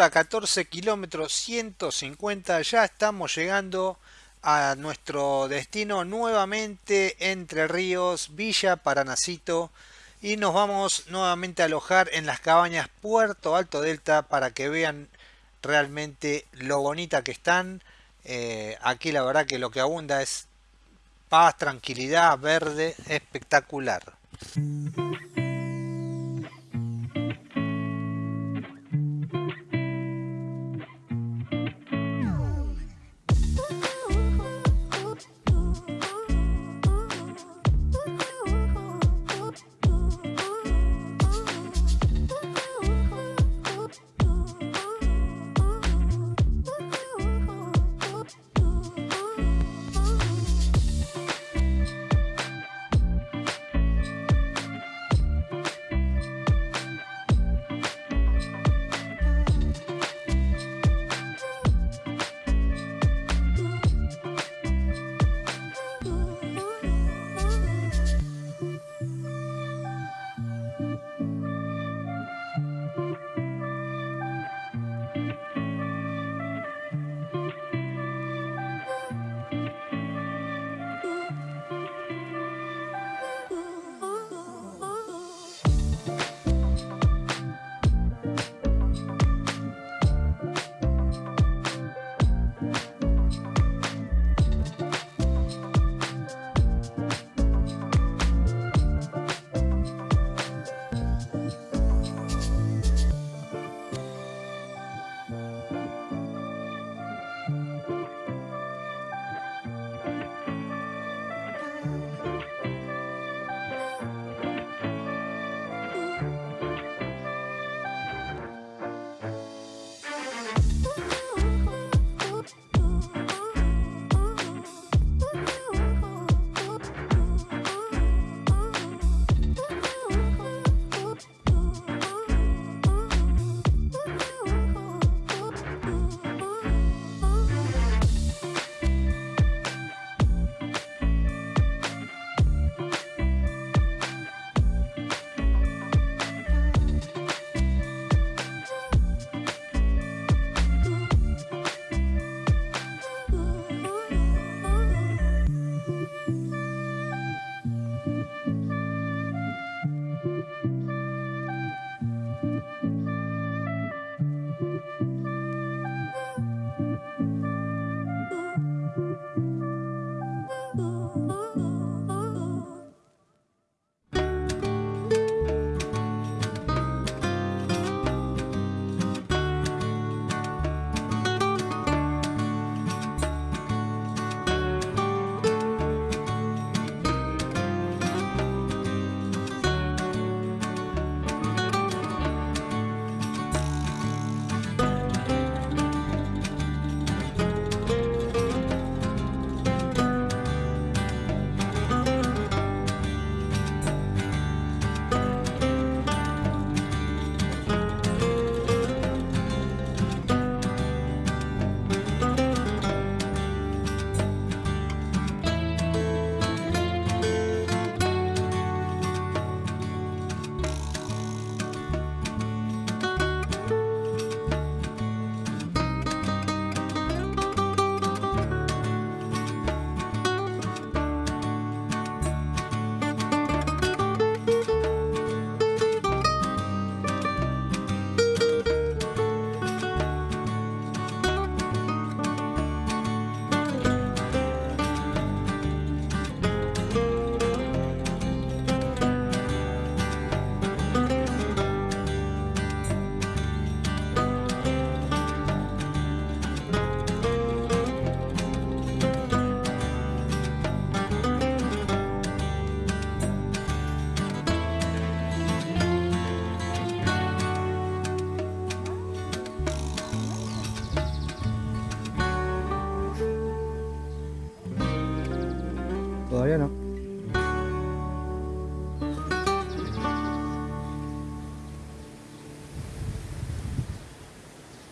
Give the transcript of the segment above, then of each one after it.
ruta 14 kilómetros 150 ya estamos llegando a nuestro destino nuevamente Entre Ríos, Villa Paranacito y nos vamos nuevamente a alojar en las cabañas Puerto Alto Delta para que vean realmente lo bonita que están. Eh, aquí la verdad que lo que abunda es paz, tranquilidad, verde, espectacular.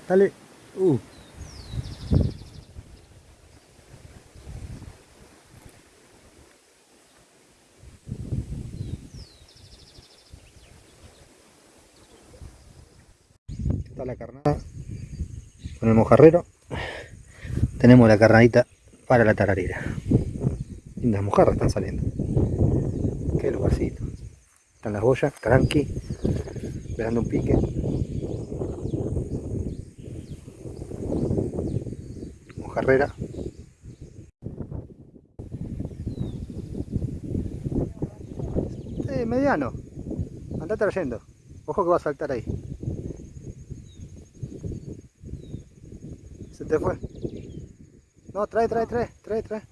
Dale. Uh. Está la carnada. con el mojarrero tenemos la carnadita para la tararira lindas mojarras están saliendo qué lugarcito están las boyas, tranqui esperando un pique mojarrera eh, mediano. Anda trayendo. Ojo que va a saltar ahí. Se te fue. No, trae, trae, trae, trae, trae.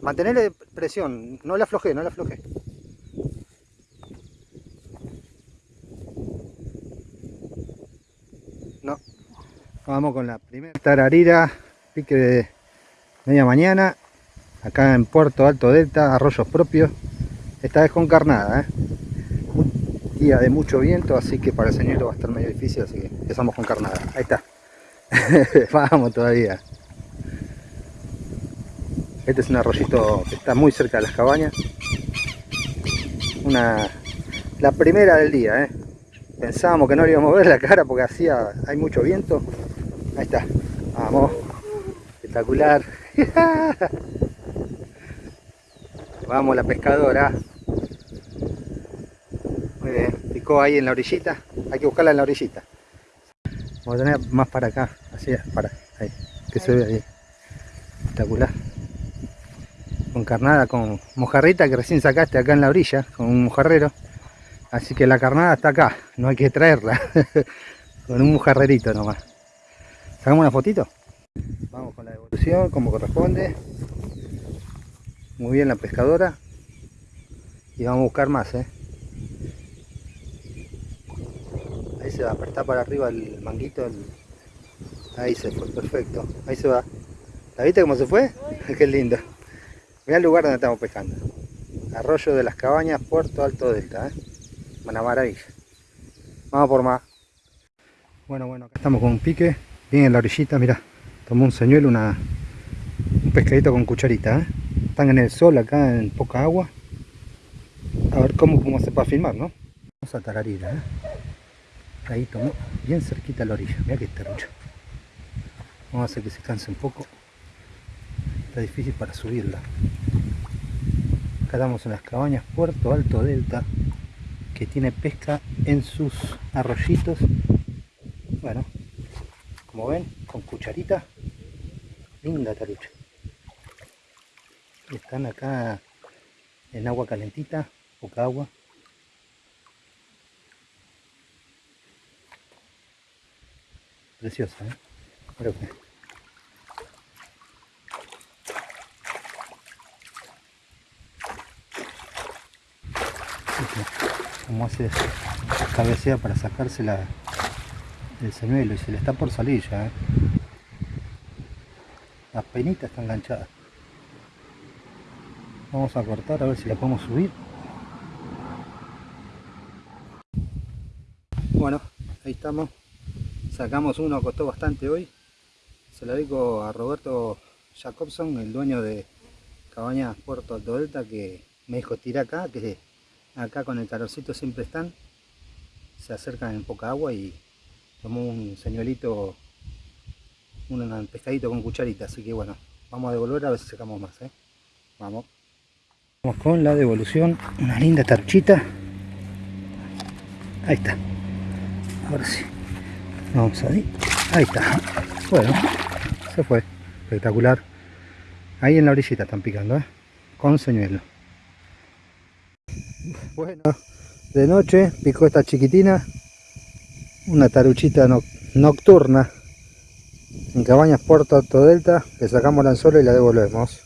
Mantenerle presión, no la afloje, no la afloje. No. Vamos con la primera tararira, pique de media mañana, acá en Puerto Alto Delta, arroyos propios. Esta vez con carnada, ¿eh? Un día de mucho viento, así que para el señor va a estar medio difícil, así que empezamos con carnada. Ahí está. Vamos todavía. Este es un arroyito que está muy cerca de las cabañas. Una, la primera del día, ¿eh? Pensábamos que no le íbamos a ver la cara porque hacía, hay mucho viento. Ahí está. Vamos. Espectacular. Vamos la pescadora. Muy bien. Picó ahí en la orillita. Hay que buscarla en la orillita. Vamos a tener más para acá. Así, para. Ahí. Que se ve ahí. Espectacular con carnada, con mojarrita que recién sacaste acá en la orilla, con un mojarrero. Así que la carnada está acá, no hay que traerla. con un mojarrerito nomás. ¿Sacamos una fotito? Vamos con la como corresponde. Muy bien la pescadora. Y vamos a buscar más, ¿eh? Ahí se va, apretar para arriba el manguito. Ahí se fue, perfecto. Ahí se va. ¿La viste cómo se fue? Qué lindo. Mira el lugar donde estamos pescando. Arroyo de las Cabañas, Puerto Alto Delta. ¿eh? Una maravilla. Vamos por más. Bueno, bueno, acá estamos con un pique. Bien en la orillita, mira. Tomó un señuelo, una, un pescadito con cucharita. ¿eh? Están en el sol acá, en poca agua. A ver cómo, cómo se puede filmar, ¿no? Vamos a tararira, ¿eh? Ahí tomó bien cerquita a la orilla. Mira que terrucho. Vamos a hacer que se canse un poco está difícil para subirla acá estamos en las cabañas Puerto Alto Delta que tiene pesca en sus arroyitos bueno como ven con cucharita linda tarucha están acá en agua calentita poca agua preciosa ¿eh? Creo que como hace cabecea para sacarse la, el señuelo y se le está por salir ya ¿eh? Las penitas están enganchadas. Vamos a cortar a ver si la podemos subir. Bueno ahí estamos. Sacamos uno costó bastante hoy. Se lo dedico a Roberto Jacobson el dueño de Cabañas Puerto Alto Delta que me dijo tira acá que acá con el calorcito siempre están se acercan en poca agua y tomó un señuelito un pescadito con cucharita así que bueno vamos a devolver a ver si sacamos más ¿eh? vamos. Vamos con la devolución una linda tarchita. Ahí está. Ahora sí. Vamos ahí. Ahí está. Bueno se fue. Espectacular. Ahí en la orillita están picando ¿eh? con señuelo. Bueno, de noche picó esta chiquitina, una taruchita nocturna en Cabañas Puerto Alto Delta, le sacamos el anzuelo y la devolvemos.